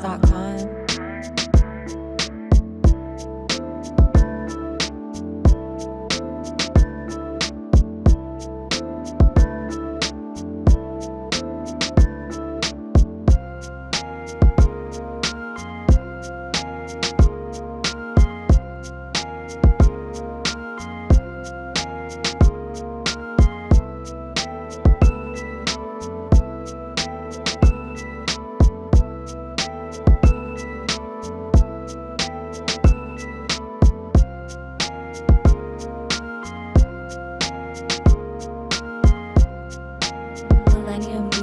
Stockpile. Millennium